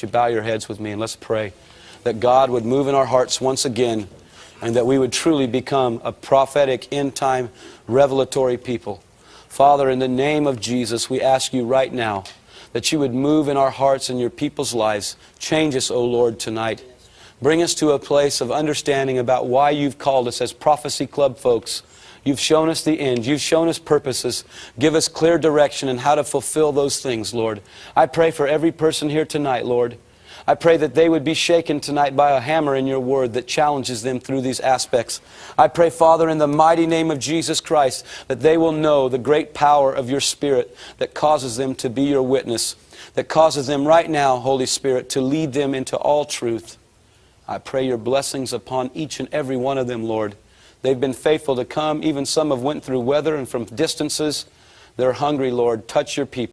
you bow your heads with me and let's pray that God would move in our hearts once again and that we would truly become a prophetic, end time, revelatory people. Father, in the name of Jesus, we ask you right now that you would move in our hearts and your people's lives. Change us, O Lord, tonight. Bring us to a place of understanding about why you've called us as Prophecy Club folks. You've shown us the end. You've shown us purposes. Give us clear direction and how to fulfill those things, Lord. I pray for every person here tonight, Lord. I pray that they would be shaken tonight by a hammer in your word that challenges them through these aspects. I pray, Father, in the mighty name of Jesus Christ, that they will know the great power of your Spirit that causes them to be your witness, that causes them right now, Holy Spirit, to lead them into all truth. I pray your blessings upon each and every one of them, Lord. They've been faithful to come. Even some have went through weather and from distances. They're hungry, Lord. Touch your people.